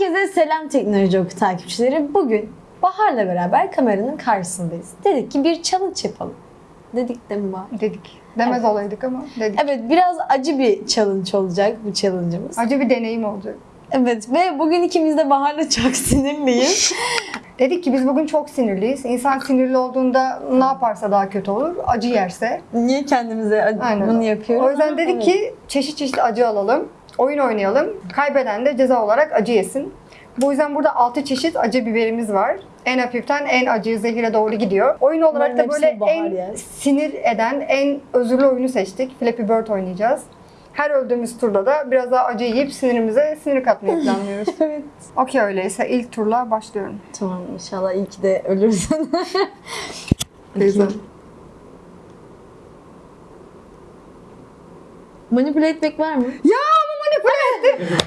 Herkese selam teknoloji oku takipçileri. Bugün Bahar'la beraber kameranın karşısındayız. Dedik ki bir challenge yapalım. Dedik değil mi Bahar? Dedik. Demez Evet. olaydık ama dedik. Evet biraz acı bir challenge olacak bu challenge'ımız. Acı bir deneyim olacak. Evet ve bugün ikimiz de Bahar'la çok sinirliyiz. Dedik ki biz bugün çok sinirliyiz. İnsan sinirli olduğunda ne yaparsa daha kötü olur. Acı yerse. Niye kendimize acı- Aynen. bunu yapıyoruz? O yüzden dedik ki çeşit çeşit acı alalım. Oyun oynayalım. Kaybeden de ceza olarak acı yesin. Bu yüzden burada 6 çeşit acı biberimiz var. En hafiften en acı zehire doğru gidiyor. Oyun olarak Bunların da böyle en yer. sinir eden, en özürlü oyunu seçtik. Flappy Bird oynayacağız. Her öldüğümüz turda da biraz daha acı yiyip sinirimize sinir katmayı planlıyoruz. Evet. Okey öyleyse ilk turla başlıyorum. Tamam inşallah ki de ölürsün. Beyza. Manipüle etmek var mı? Ya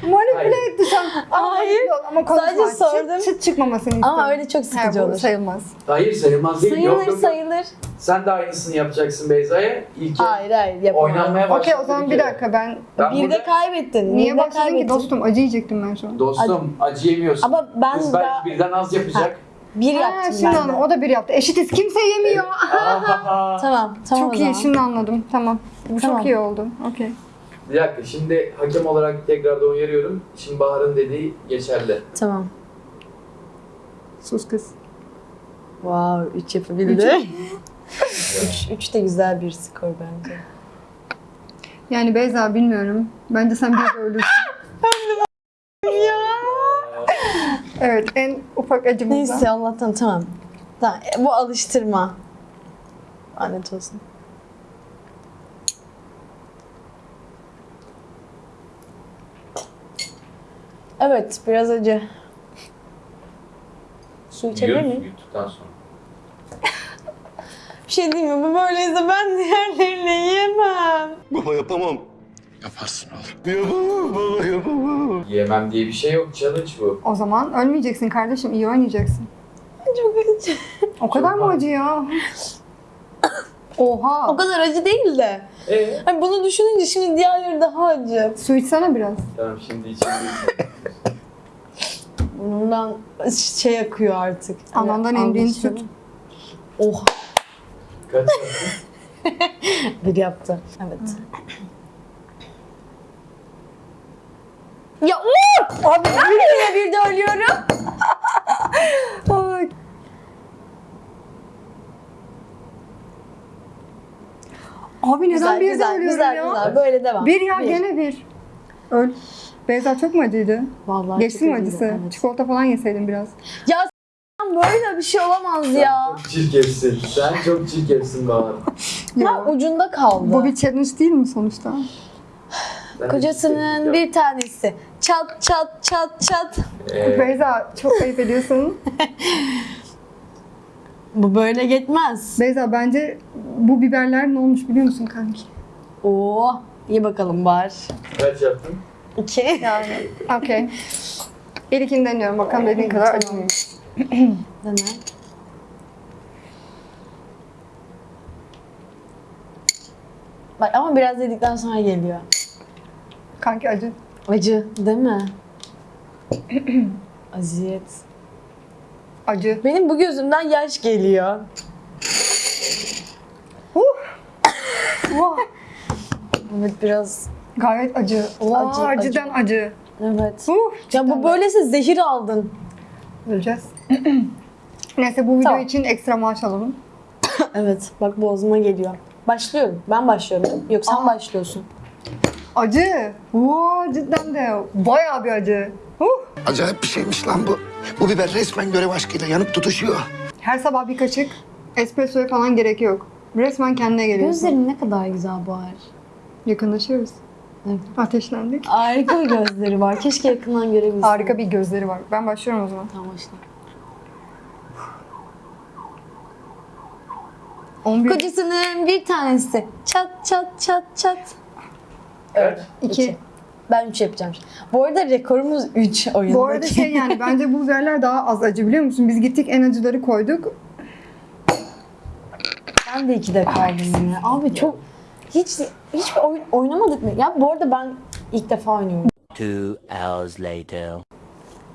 ama manipüle etti. Ama Hayır. Ama konuşma. Sadece sordum. Çıt, çıt çıkmamasını istiyorum. Ama öyle çok sıkıcı Ha, olur. sayılmaz. Hayır sayılmaz değil. Sayılır yok, yok, yok. sayılır. Sen de aynısını yapacaksın Beyza'ya. İlk Hayır hayır yapamam. oynanmaya başladı. Okey o zaman bir dakika ben... Ben Bir de burada- kaybettin. Niye de başladın ki dostum? Acı yiyecektim ben şu an. Dostum acı yemiyorsun. Ama ben Kız daha belki birden az yapacak. bir Ha, yaptım şimdi ben de. anladım. O da bir yaptı. Eşitiz. Kimse yemiyor. Ahaha. Tamam tamam çok iyi. Şimdi anladım. Tamam. Bu Tamam. çok iyi oldu. Okey. Bir dakika şimdi hakem olarak tekrardan uyarıyorum. Şimdi Bahar'ın dediği geçerli. Tamam. Sus kız. Wow 3 yapabildi. 3 3 de güzel bir skor bence. Yani Beyza bilmiyorum. Bence sen bir de ölürsün. ya. Evet en ufak acımızdan. Neyse Allah'tan tamam. Tamam bu alıştırma. Lanet olsun. Evet biraz acı. Su içebilir Yiyoruz miyim? yuttuktan sonra. Bir şey diyeyim mi? Bu böyleyse ben diğerlerini yiyemem. Baba yapamam. Yaparsın oğlum. Yapamam baba yapamam. Yemem diye bir şey yok. Challenge bu. O zaman ölmeyeceksin kardeşim. iyi oynayacaksın. Çok acı. O kadar mı acı ya? Oha. O kadar acı değil de. Ee? Hani bunu düşününce şimdi diğerleri daha acı. Su içsene biraz. Tamam şimdi içinde Bundan şey akıyor artık. Hani Anandan emdiğin anlaşıldı. süt. Kaç yaptın? Bir yaptı. Evet. Ya Uğur! Abi bir de bir de ölüyorum. Ay. Abi neden Güzel bir de güzel ölüyorum güzel ya? güzel. Böyle devam. Bir ya gene bir. Öl. Beyza çok mu acıydı? Vallahi Geçti mi acısı? evet. Çikolata falan yeseydin biraz. Ya böyle bir şey olamaz ya. Çok çirkefsin. Sen çok çirkefsin Bahar. Ha, ucunda kaldı. Bu bir challenge değil mi sonuçta? Kocasının bir tanesi. Çat çat çat çat. Ee, Beyza çok ayıp ediyorsun. Bu böyle gitmez. Beyza bence bu biberler ne olmuş biliyor musun kanki? Oo, iyi bakalım var. kaç yaptın? İki. Yani okey. İlkini deniyorum bakalım dediğin kadar acı mıymış. Dene. Bak ama biraz yedikten sonra geliyor. Kanki acı. Acı değil mi? Aziyet. Acı. Benim bu gözümden yaş geliyor. Evet biraz. Gayet acı. Vay, Acı, acıdan acı. Evet. Uh, Ya bu böylese zehir aldın. Öleceğiz. Neyse bu video Tamam. için ekstra maaş alalım. Evet bak boğazıma geliyor. Başlıyorum. Ben başlıyorum. Yok sen Aa. başlıyorsun. Acı. Vay cidden de bayağı bir acı. Uh. Acayip bir şeymiş lan bu. Bu biber resmen görev aşkıyla yanıp tutuşuyor. Her sabah bir kaşık espressoya falan gerek yok. Resmen kendine geliyorsun. Gözlerin ne kadar güzel Bahar. Yakınlaşıyoruz. Evet. Ateşlendik. Harika bir gözleri var. Keşke yakından görebilsem. Harika bir gözleri var. Ben başlıyorum o zaman. Tamam başla. 11, Kocasının bir tanesi. Çat çat çat çat. Kaç? 2. Ben 3 yapacağım. Bu arada rekorumuz 3 oyundaki. Bu arada şey yani bence bu biberler daha az acı biliyor musun? Biz gittik en acıları koyduk. Ben de 2'de kaldım ya. Abi çok hiç hiç oyun oynamadık mı? Ya bu arada ben ilk defa oynuyorum. Two hours later.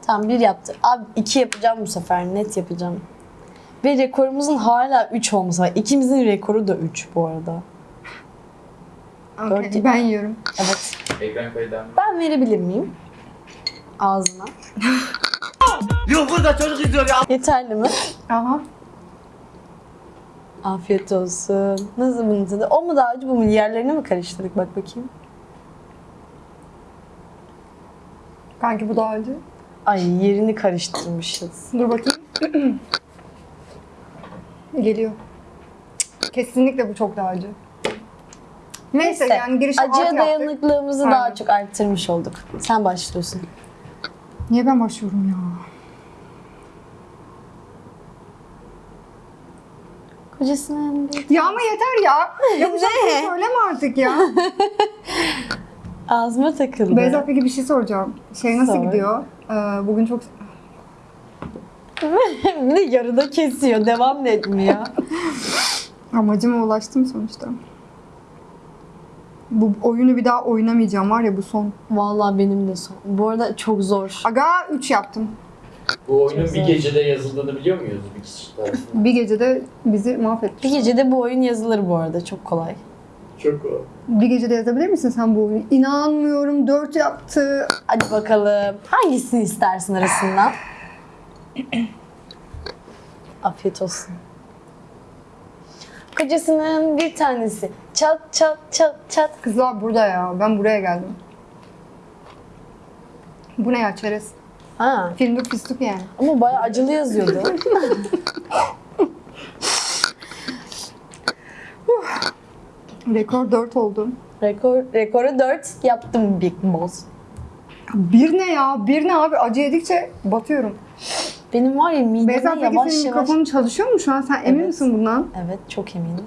Tamam bir yaptı. Abi iki yapacağım bu sefer. Net yapacağım. Ve rekorumuzun hala 3 olması var. İkimizin rekoru da 3 bu arada. Okey, Dört- ben yiyorum. Evet. Ekran kaydı Ben verebilir miyim? Ağzına. Yok burada çocuk izliyor ya. Yeterli mi? Aha. Afiyet olsun. Nasıl bunun tadı? O mu daha acı bu mu? Yerlerini mi karıştırdık? Bak bakayım. Kanki bu daha acı. Ay yerini karıştırmışız. Dur bakayım. Geliyor. Kesinlikle bu çok daha acı. Neyse, Neyse, yani girişe Acıya Aynen. daha çok arttırmış olduk. Sen başlıyorsun. Niye ben başlıyorum ya? Kocasının bir... Ya ama yeter ya. Ya bu Ne? şarkıyı söyleme artık ya. Ağzıma takıldı. Beyza peki bir şey soracağım. Şey nasıl Sor. gidiyor? Ee, bugün çok... bir de yarıda kesiyor. Devam da etmiyor. Amacıma ulaştım sonuçta. Bu oyunu bir daha oynamayacağım var ya bu son. Vallahi benim de son. Bu arada çok zor. Aga 3 yaptım. Bu oyunun bir gecede yazıldığını biliyor muyuz bir kişi tarafından? Bir gecede bizi mahvetti. Bir gecede bu oyun yazılır bu arada. Çok kolay. Çok o. Bir gecede yazabilir misin sen bu oyunu? İnanmıyorum 4 yaptı. Hadi bakalım. Hangisini istersin arasından? Afiyet olsun. Kocasının bir tanesi. Çat çat çat çat. Kızlar burada ya. Ben buraya geldim. Bu ne ya çerez? Ha, Filmde fıstık yani. ama bayağı acılı yazıyordu. Rekor 4 oldu. Rekor, rekoru 4 yaptım Big Boss. Bir ne ya? Bir ne abi? Acı yedikçe batıyorum. Benim var ya mideme Beyza peki yavaş senin yavaş... mikrofonun çalışıyor mu şu an? Sen emin Evet. misin bundan? Evet çok eminim.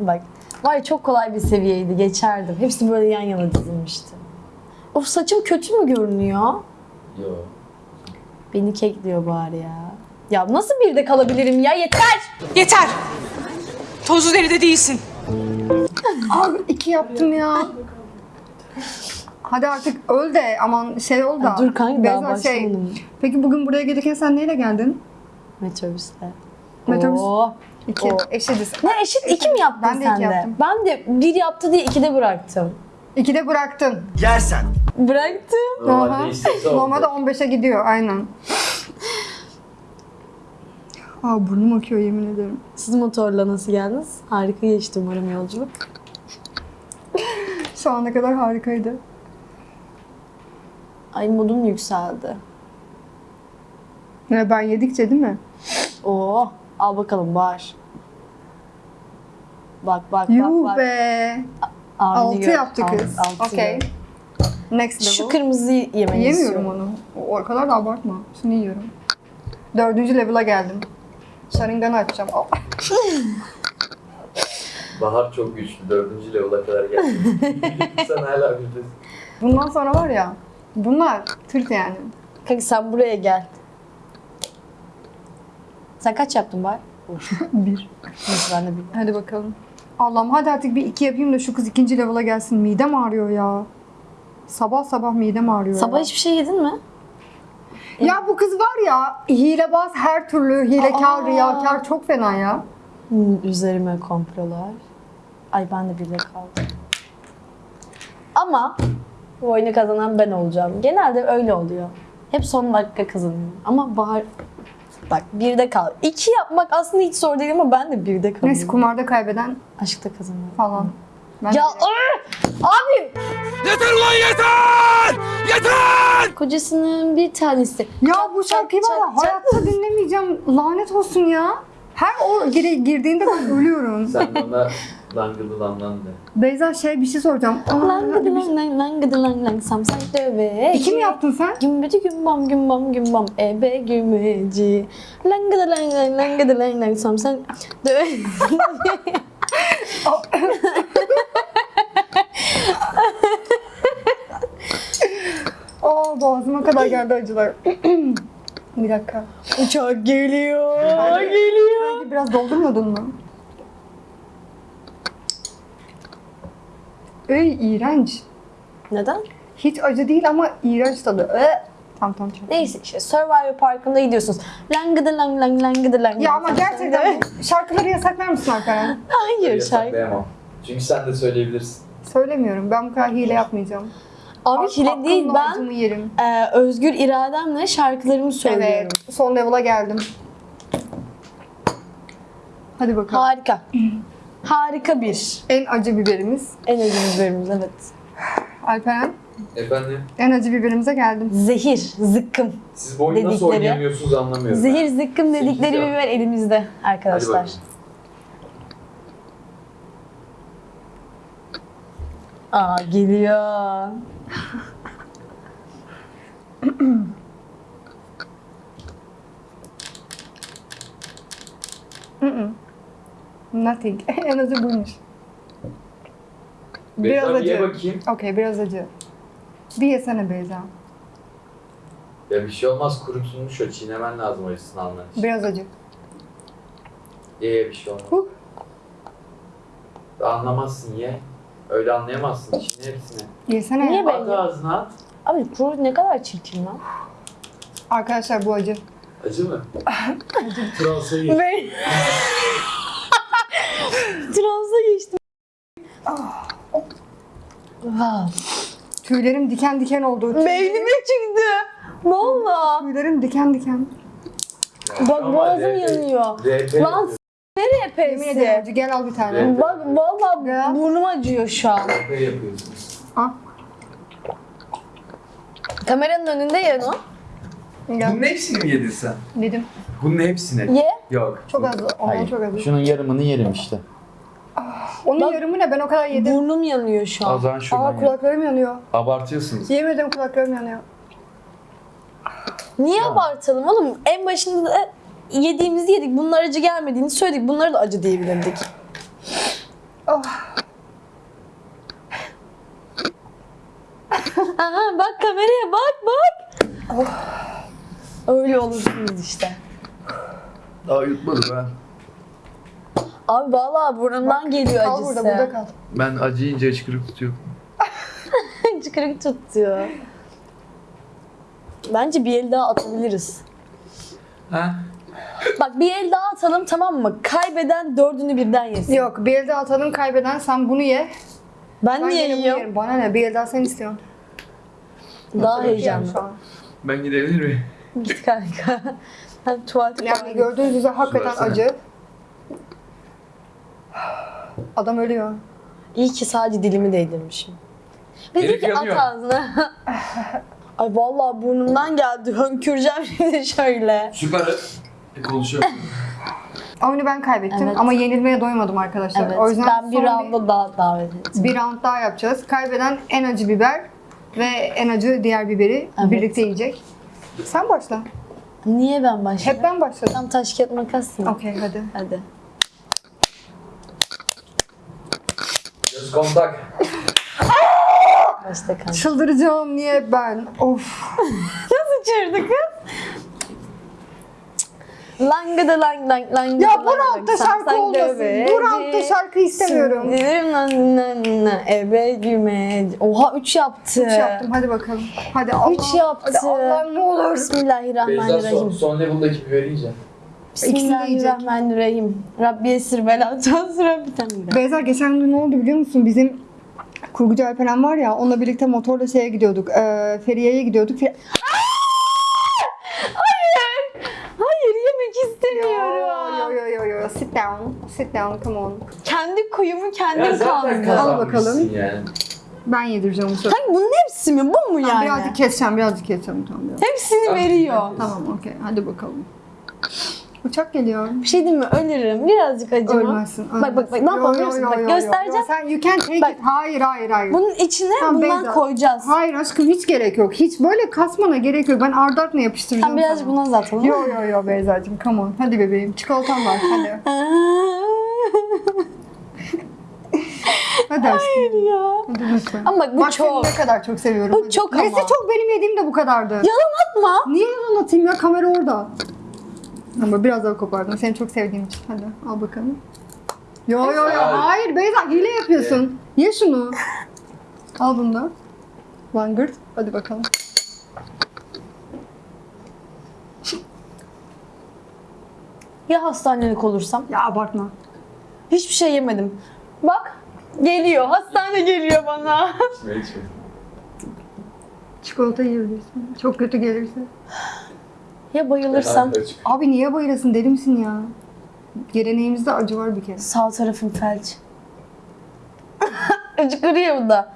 Bak var ya çok kolay bir seviyeydi geçerdim. Hepsi böyle yan yana dizilmişti. Of saçım kötü mü görünüyor? Yo. Beni kekliyor bari ya. Ya nasıl bir de kalabilirim ya yeter! Yeter. Tozlu deride değilsin. Abi iki yaptım ya. Hadi artık öl de aman şey ol da. Ya dur kanka daha Beyza şey. başlamadım. Peki bugün buraya gelirken sen neyle geldin? Metrobüste. Metrobüs. Oo. İki. Oo. Eşitiz. Ne eşit iki mi yaptın Ben de sen iki de? yaptım. Ben de bir yaptı diye ikide bıraktım. İkide bıraktın. Yersen. Bıraktım. Normalde Aha. istese oldu. Normalde 15'e gidiyor aynen. Aa burnum akıyor yemin ederim. Siz motorla nasıl geldiniz? Harika geçti umarım yolculuk. Şu ana kadar harikaydı. Ay modum yükseldi. Ya ben yedikçe değil mi? Oo, al bakalım bağır. Bak bak Yuh bak bak. be. Abini 6 gör. yaptı kız. altı Okey. gör. Next level. Şu kırmızıyı yemeyi Yemiyorum istiyorum. onu. O, o kadar da abartma. Şunu yiyorum. Dördüncü level'a geldim. Sharingan'ı açacağım. Aa, Bahar çok güçlü. Dördüncü level'a kadar geldi. Sen hala bilirsin. Bundan sonra var ya. Bunlar tırt yani. Kanka sen buraya gel. Sen kaç yaptın bari? Bir. Neyse ben de bir. Hadi bakalım. Allah'ım hadi artık bir iki yapayım da şu kız ikinci level'a gelsin. Midem ağrıyor ya. Sabah sabah midem ağrıyor Sabah ya. hiçbir şey yedin mi? Ya bu kız var ya hilebaz her türlü hilekar, Aa. riyakar çok fena ya. Hmm, üzerime komplolar. Ay ben de birde kaldım. Ama bu oyunu kazanan ben olacağım. Genelde öyle oluyor. Hep son dakika kazanıyorum. Ama Bahar bak birde kal. İki yapmak aslında hiç zor değil ama ben de birde kalıyorum. Neyse kumarda kaybeden Aşkta kazanıyorum. falan. Ben Ya abi Yeter ulan yeter! Yeter! kocasının bir tanesi. Ya bu şarkıyı var ya hayatta dinlemeyeceğim. Lanet olsun ya. Her o gire, girdiğinde ben ölüyorum. Sen bana langıdı lanlan de. Beyza şey bir şey soracağım. Aa, Langıdı lang lang langıdı lang lang samsak döve. İki mi yaptın sen? Gümbeci gümbam gümbam gümbam ebe gümeci. Langıdı lang lang langıdı lang lang samsak döve. Aa boğazıma kadar geldi acılar. bir dakika. Uçak geliyor. geliyor. Sanki biraz doldurmadın mı? Ey iğrenç. Neden? Hiç acı değil ama iğrenç tadı. Ee, Tamam tamam. tamam. Neyse işte Survivor Parkı'nda gidiyorsunuz. Langıdı lang lang langıdı lang. Ya ama gerçekten şarkıları yasaklar mısın Alperen? Hayır şarkı. Yasaklayamam. Çünkü sen de söyleyebilirsin. Söylemiyorum. Ben bu kadar hile yapmayacağım. Abi hile değil ben yerim. e, özgür irademle şarkılarımı söylüyorum. Evet. Son level'a geldim. Hadi bakalım. Harika. Harika bir. En acı biberimiz. En acı biberimiz evet. Alperen. Efendim, En acı biberimize geldim. Zehir, zıkkım. siz bu oyunu nasıl Dedikleri. oynayamıyorsunuz anlamıyorum. Zehir zıkkım dedikleri Sekiz ya. biber elimizde Hadi arkadaşlar. bakalım. Aa geliyor. Nothing. en acı buymuş. Beyza Biraz bir ye acı. bakayım. Okey biraz acı. Bir yesene Beyza. Ya bir şey olmaz kurutulmuş o çiğnemen lazım acısını alman için. Biraz acı. Ye ye bir şey olmaz. Huh. Anlamazsın ye. Öyle anlayamazsın çiğne hepsini. Yesene. Niye ben- At ağzına at. Abi kuru ne kadar çirkin lan. Arkadaşlar bu acı. Acı mı? Transa ye. Ben... Transa geçtim. Tüylerim diken diken oldu. Beynime çıktı. Valla. Tüylerim diken diken. Bak boğazım yanıyor. Lan nereye Yemin ederim acı. Gel al bir tane. Evet. Bak valla Ya. burnum acıyor şu an. RP yapıyorsunuz. Al. Kameranın önünde ya o. Gel. Bunun hepsini mi yedin sen? Dedim. Bunun hepsini. Ye. Yok. Çok az. Ondan çok az. Şunun yarımını yerim işte. Onun Bak- yarımı ne? Ben o kadar yedim. Burnum yanıyor şu an. zaman Aa kulaklarım yanıyor. Abartıyorsunuz. Yemedim kulaklarım yanıyor. Niye abartalım oğlum? En başında da yediğimizi yedik. Bunlar acı gelmediğini söyledik. Bunları da acı diyebilirdik. Oh. Aha bak kameraya bak bak. Öyle olursunuz işte. Daha yutmadım ben. Abi vallahi burnumdan geliyor Kal acısı. burada burada kal. Ben acı yiyince hıçkırık tutuyorum. Çıkırık tutuyor. Bence bir el daha atabiliriz. Ha? Bak bir el daha atalım tamam mı? Kaybeden dördünü birden yesin. Yok bir elde atalım kaybeden sen bunu ye. Ben, Ben niye bunu yiyorum? yerim. Bana ne bir el daha sen istiyorsun. Daha heyecanlı. şu an. Ben gidebilir miyim? Git kanka. Ben tuvalete Yani gördüğünüz üzere hakikaten acı. Adam ölüyor. İyi ki sadece dilimi değdirmişim. Dedi Herif ki at yanıyor. ağzına. Ay vallahi burnumdan geldi. Hönküreceğim şimdi şöyle. Süper. Konuşuyorum. Oyunu ben kaybettim Evet. ama yenilmeye doymadım arkadaşlar. Evet. O yüzden ben bir son rounda daha davet ettim. bir round daha yapacağız. Kaybeden en acı biber ve en acı diğer biberi Evet. birlikte yiyecek. Sen başla. Niye ben başladım? Hep ben başladım. Tam taş kağıt makas mı? Okey hadi. Hadi. Göz kontak. Başla kanka. Çıldıracağım niye ben? Of. Nasıl çığırdı kız? Langıdı lang lang lang. Ya bu roundda şarkı olmasın. Bu roundda şarkı istemiyorum. Sindirim lan lan lan. Ebe güme. Oha 3 yaptı. Üç yaptım hadi bakalım. Hadi Allah. Üç yaptı. Hadi Allah'ım ne olur. Beyza son, Bismillahirrahmanirrahim. son level'daki biberi yiyeceğim. Bismillahirrahmanirrahim. Rabbi esir bela tasra bir tane daha. Beyza geçen gün ne oldu biliyor musun? Bizim kurgucu Alperen var ya onunla birlikte motorla şeye gidiyorduk. E, Feriye'ye gidiyorduk. Fe- Hayır. Hayır yemek Yo istemiyorum. yo yo yo sit down. Sit down come on. Kendi kuyumu kendim zaten kazdım. kazanmışsın yani. Ben yedireceğim bu sefer. Hayır bunun hepsi mi? Bu mu yani? Birazcık keseceğim, birazcık keseceğim. Tamam, biraz. Hepsini Tamam, veriyor. herkes. Tamam okey hadi bakalım. Uçak geliyor. Bir şey diyeyim mi? Ölürüm. Birazcık acıma. Ölmezsin. Bak bak bak ne yapalım yo, biliyor musun? Bak göstereceğim. Sen you can take Bak. it. Hayır hayır hayır. Bunun içine Tamam, bundan Beyza. koyacağız. Hayır aşkım hiç gerek yok. Hiç böyle kasmana gerek yok. Ben ardı ardına yapıştıracağım Sen birazcık sana. buna uzatalım. Yo yo yo Beyza'cığım come on. Hadi bebeğim çikolatam var hadi. Hayır ya. Ama bu Bak çok. seni ne kadar çok seviyorum. Bu Hadi. çok ama. Neyse çok benim yediğim de bu kadardı. Yalan atma. Niye yalan atayım ya? Kamera orada. Ama biraz daha kopardım. Seni çok sevdiğim için. Hadi al bakalım. Yo yo yo. Hayır. Hayır Beyza hile yapıyorsun. Ye şunu. al bunu da. Langırt. Hadi bakalım. Ya hastanelik olursam? Ya abartma. Hiçbir şey yemedim. Bak geliyor. Hastane geliyor bana. Çikolata yiyebilirsin. Çok kötü gelirse. ya bayılırsam? Abi niye bayılasın deli misin ya? Geleneğimizde acı var bir kere. Sağ tarafım felç. Acıkırıyor bu da.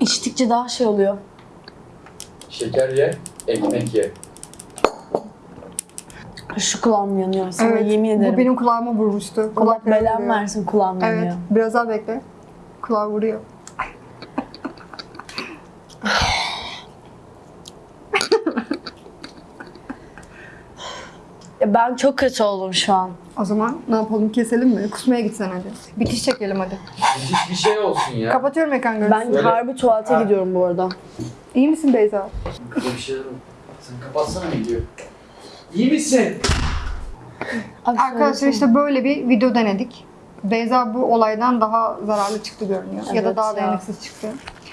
İçtikçe daha şey oluyor. Şeker ye, ekmek ye. Şu kulağım yanıyor. Sana yemin ederim. Bu benim kulağıma vurmuştu. Allah Kulak belamı vuruyor. versin kulağım Evet. yanıyor. Biraz daha bekle. Kulağı vuruyor. Ya ben çok kötü oldum şu an. O zaman ne yapalım keselim mi? Kusmaya gitsen hadi. Bitiş çekelim hadi. Hiçbir şey olsun ya. Kapatıyorum ekran görüntüsü. Ben Böyle- harbi tuvalete Ha. gidiyorum bu arada. İyi misin Beyza? Bir şeyler var. Sen kapatsana videoyu. İyi misin? Abi Arkadaşlar söylesene. işte böyle bir video denedik. Beyza bu olaydan daha zararlı çıktı görünüyor. ya da Evet daha ya. dayanıksız çıktı.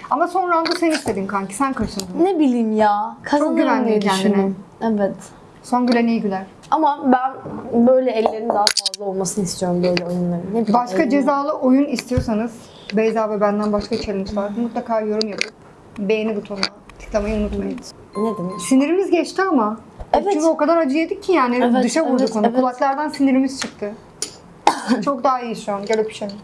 Ama son round'u sen istedin kanki. Sen kaçındın. Ne bileyim ya. Kazanırım güvendin diye kendine. düşündüm. Evet. Son gülen iyi güler. Ama ben böyle ellerin daha fazla olmasını istiyorum böyle oyunların. Ne bileyim, Başka ellerin- cezalı oyun istiyorsanız Beyza ve benden başka challenge var. Mutlaka yorum yapıp beğeni butonuna tıklamayı unutmayın. Ne demek? Sinirimiz geçti ama. Evet. Çünkü o kadar acı yedik ki yani Evet, dışa vurduk evet, onu. evet. Kulaklardan sinirimiz çıktı. Çok daha iyi şu an. Gel öpüşelim.